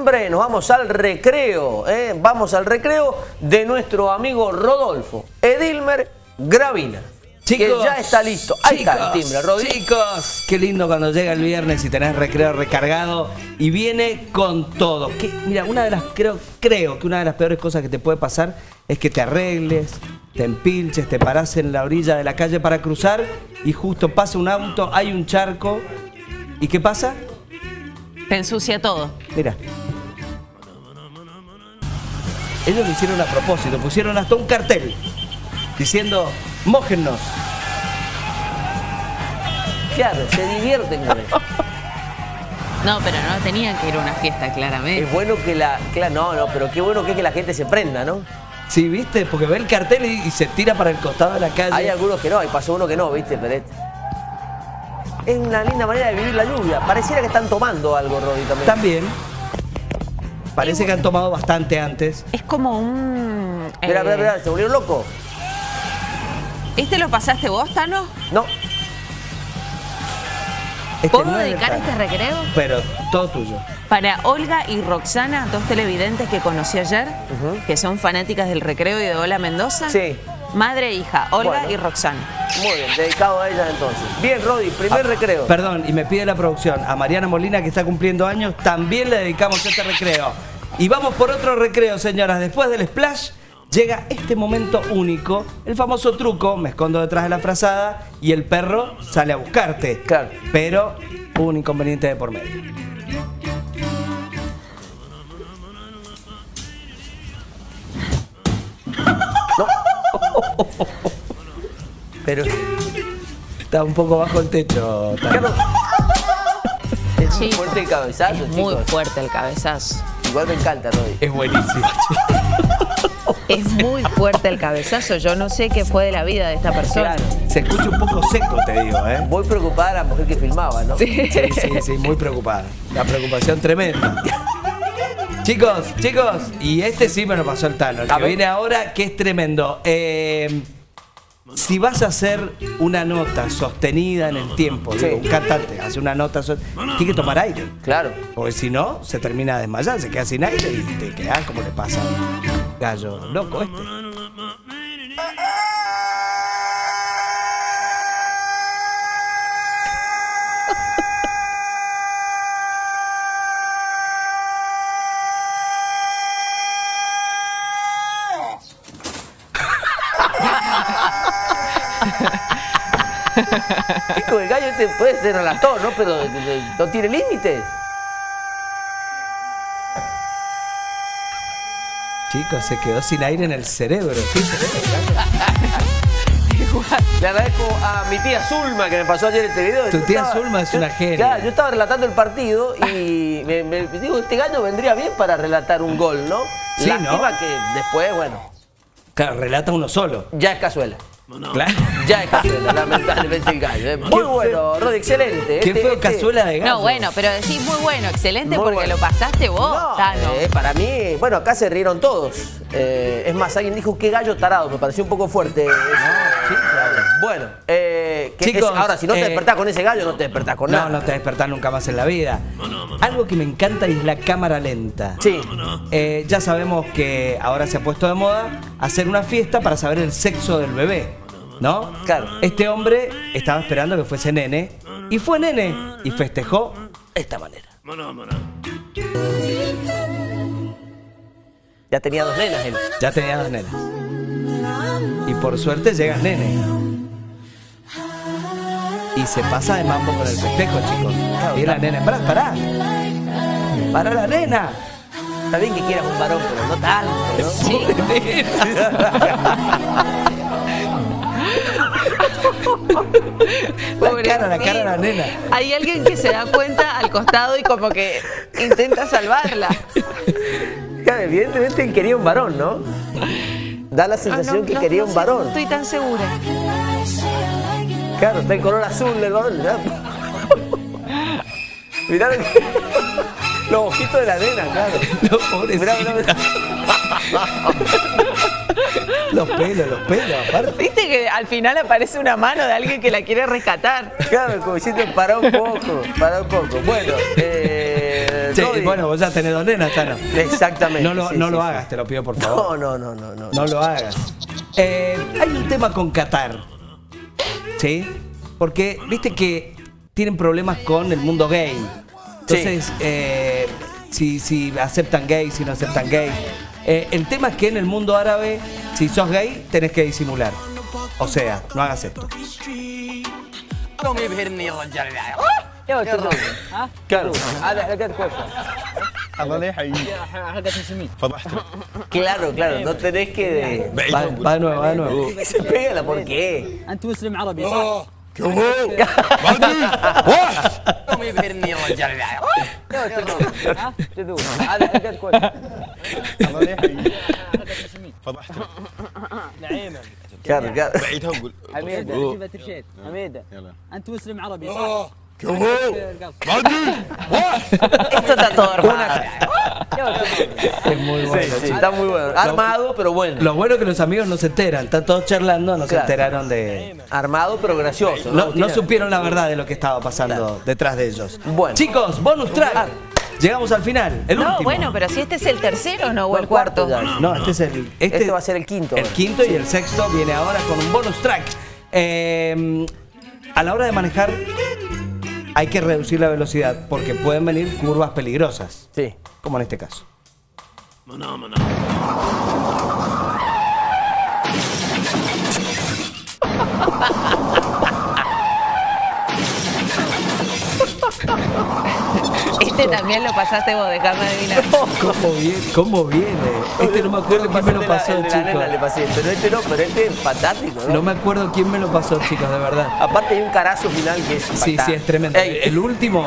noviembre nos vamos al recreo, ¿eh? vamos al recreo de nuestro amigo Rodolfo Edilmer Gravina. Chicos, que ya está listo. Ahí chicos, está el timbre, Rodri. Chicos, qué lindo cuando llega el viernes y tenés recreo recargado y viene con todo. Que, mira, una de las creo, creo que una de las peores cosas que te puede pasar es que te arregles, te empilches, te parás en la orilla de la calle para cruzar y justo pasa un auto, hay un charco. ¿Y qué pasa? Te ensucia todo. Mira. Ellos lo hicieron a propósito, pusieron hasta un cartel diciendo, mójennos. Claro, se divierten con eso. No, pero no tenían que ir a una fiesta, claramente. Es bueno que la... Claro, no, no, pero qué bueno que es que la gente se prenda, ¿no? Sí, ¿viste? Porque ve el cartel y, y se tira para el costado de la calle. Hay algunos que no, y pasó uno que no, ¿viste? Pero es- es una linda manera de vivir la lluvia. Pareciera que están tomando algo, Rodri, también. También. Parece que han tomado bastante antes. Es como un... Espera, eh, espera, espera, ¿se volvieron locos? ¿Este lo pasaste vos, Tano? No. Este ¿Puedo no dedicar este recreo? Pero todo tuyo. Para Olga y Roxana, dos televidentes que conocí ayer, que son fanáticas del recreo y de Hola Mendoza. Sí. Madre e hija, Olga Bueno. y Roxana. Muy bien, dedicado a ellas entonces. Bien, Rodri, primer recreo. Perdón, y me pide la producción a Mariana Molina, que está cumpliendo años, también le dedicamos este recreo. Y vamos por otro recreo, señoras. Después del splash, llega este momento único, el famoso truco, me escondo detrás de la frazada y el perro sale a buscarte. Claro. Pero hubo un inconveniente de por medio. Pero, Está un poco bajo el techo. Es muy fuerte el cabezazo, Es muy chicos. fuerte el cabezazo. Igual me encanta, Rodri. Es buenísimo. Es muy fuerte el cabezazo. Yo no sé qué fue de la vida de esta persona. Claro. Se escucha un poco seco, te digo, ¿eh? Muy preocupada la mujer que filmaba, ¿no? Sí, sí, sí, muy preocupada. La preocupación tremenda. Chicos, chicos, y este sí me lo pasó el Tano, el A que ver. viene ahora, que es tremendo. Eh, si vas a hacer una nota sostenida en el tiempo, Sí. digo, un cantante hace una nota, so- tiene que tomar aire. Claro. Porque si no, se termina de desmayar, se queda sin aire y te quedas como le pasa al gallo loco este. Chico, el gallo este puede ser relator, ¿no? Pero de- de- no tiene límites. Chicos, se quedó sin aire en el cerebro. ¿Qué cerebro? Le agradezco a mi tía Zulma que me pasó ayer este video. Tu Yo tía estaba- Zulma es yo- una genia. Claro, yo estaba relatando el partido y me, me- digo, este gallo vendría bien para relatar un gol, ¿no? Sí, Lástima ¿no? que después, bueno, Claro, relata uno solo. ya es cazuela. Claro. Ya es cazuela, lamentablemente el gallo. ¿eh? Muy bueno, Rodi, excelente. ¿Qué Este- fue este- cazuela de gallo? No, bueno, pero decís muy bueno, excelente Muy porque bueno. lo pasaste vos, No, Tano. eh, para mí, bueno, acá se rieron todos. Eh, es más, alguien dijo qué gallo tarado, me pareció un poco fuerte. eso. sí, claro. Bueno, eh, que Chicos, es- ahora si no te eh, despertás con ese gallo, no te despertás con nada. No, no te despertás nunca más en la vida. Algo que me encanta es la cámara lenta. Sí. Eh, ya sabemos que ahora se ha puesto de moda hacer una fiesta para saber el sexo del bebé, ¿no? Claro. Este hombre estaba esperando que fuese nene y fue nene y festejó de esta manera. Ya tenía dos nenas él. Ya tenía dos nenas. Y por suerte llega el nene. Y se pasa de mambo con el festejo, chicos. Y la nena, pará, pará. Para la nena. Está bien que quieras un varón, pero no tanto, ¿no? Sí. La cara, la cara de la nena. Hay alguien que se da cuenta al costado y como que intenta salvarla. Claro, Evidentemente quería un varón, ¿no? Da la Ah, sensación no, que no, quería no un varón. No estoy tan segura. Claro, está en color azul el varón. Mirá los ojitos de la nena, claro. No, Mirá, pobrecita. mirá, Los pelos, los pelos, aparte. Viste que al final aparece una mano de alguien que la quiere rescatar. Claro, como diciendo, para un poco, para un poco. Bueno, eh, Sí, bueno, vos ya tenés dos nenas, Tano. Exactamente. No lo, sí, no sí, lo sí. hagas, te lo pido por favor. No, no, no, no, no. No lo hagas. Eh, hay un tema con Qatar. ¿Sí? Porque viste que tienen problemas con el mundo gay. Entonces, eh, si, si aceptan gays, si no aceptan gays. Eh, el tema es que en el mundo árabe, si sos gay, tenés que disimular. O sea, no hagas esto. Claro, claro, no tenés que... Va, va de nuevo, va de nuevo. Uh, se pégala, ¿por qué? ¿Qué hubo? ¡Madre! صح؟ كم هو ما ادري واحد يوم يبهرني الرجال يا ولد ها؟ جذور هذا حلقات كوشه الله لا يحييك حلقات مسلمين فضحته نعيمه Claro, claro. بعيد هون قول حميده أوه. جيبها ترشيد حميده يلا انت مسلم عربي صح؟ كم هو ما ادري واحد Esto está todo armado. يا ولد Es muy bueno. Sí, está muy bueno. Armado, pero bueno. Lo bueno es que los amigos no se enteran, están todos charlando, no se Claro. enteraron de... Armado, pero gracioso. No, no Tiene- supieron la verdad de lo que estaba pasando detrás de ellos. Bueno. Chicos, bonus track. Llegamos al final, el No, último. bueno, pero si este es el tercero, ¿no? O el cuarto. No, este es el. Este, Este va a ser el quinto. El quinto y el sexto viene ahora con un bonus track. Eh, a la hora de manejar, hay que reducir la velocidad porque pueden venir curvas peligrosas, Sí. como en este caso. Este también lo pasaste vos, déjame adivinar. ¿Cómo viene? ¿Cómo viene? Este no me acuerdo quién me lo pasó, el de la nena le chicos. pasé, pero este no, pero este es fantástico, ¿no? No me acuerdo quién me lo pasó, chicos, de verdad. Aparte hay un carazo final que es Sí, sí, es tremendo. Ey, El último,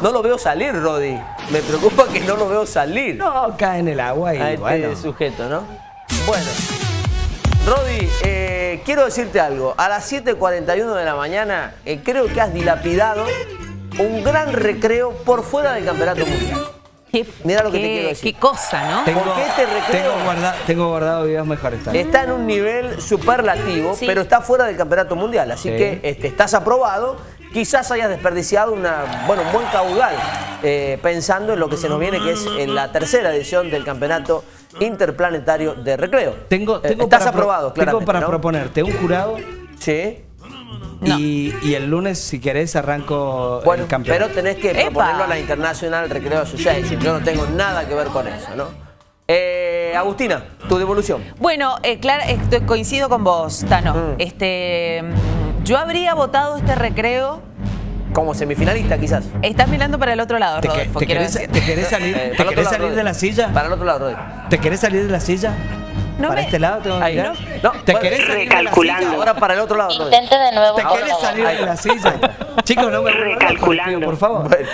no lo veo salir, Rodi. Me preocupa que no lo veo salir. no, cae en el agua y a este bueno. sujeto, ¿no? Bueno. Rodi, eh, quiero decirte algo. A las 7.41 de la mañana eh, creo que has dilapidado un gran recreo por fuera del Campeonato Mundial. Qué, Mira lo que te quiero decir. Qué cosa, ¿no? Tengo, ¿Por qué este recreo? tengo, guarda- tengo guardado videos mejores también. Está en un nivel superlativo, Sí. pero está fuera del campeonato mundial. Así Sí. que este, estás aprobado. Quizás hayas desperdiciado una, bueno, un buen caudal eh, pensando en lo que se nos viene, que es en la tercera edición del campeonato interplanetario de recreo. Tengo, Eh, tengo estás aprobado, Tengo claramente. para ¿no? proponerte un jurado Sí. No. y, y el lunes, si querés, arranco Bueno, el campeonato. pero tenés que ¡Epa! proponerlo a la International Recreo Association. Yo no tengo nada que ver con eso, ¿no? Eh, Agustina, tu devolución. Bueno, eh, Clara, estoy- coincido con vos, Tano. Mm. Este, mm, yo habría votado este recreo. Como semifinalista, quizás. Estás mirando para el otro lado, ¿Te, que- Rodolfo, te querés, decir. te querés salir, Eh, te querés lado, salir de la silla? Para el otro lado, Rodi. ¿Te querés salir de la silla? No ¿Para me- este lado? ¿Tengo que Ahí. mirar? No, ¿Te querés salir de la silla? Ahora para el otro lado. Intente de nuevo. ¿Te querés salir de la silla? Chicos, no me Recalculando. por favor. Bueno.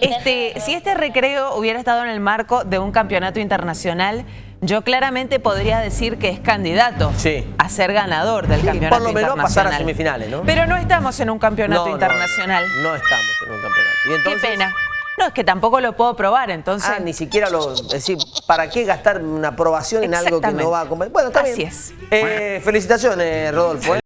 Este, si este recreo hubiera estado en el marco de un campeonato internacional, yo claramente podría decir que es candidato Sí. a ser ganador del campeonato por lo menos internacional. pasar a semifinales, ¿no? Pero no estamos en un campeonato No, internacional. No, estamos en un campeonato. Y Qué pena. No, es que tampoco lo puedo probar, entonces. Ah, ni siquiera lo. Es decir, ¿para qué gastar una aprobación en algo que no va a comer? Bueno, está Así bien. es. Eh, felicitaciones, Rodolfo. ¿eh?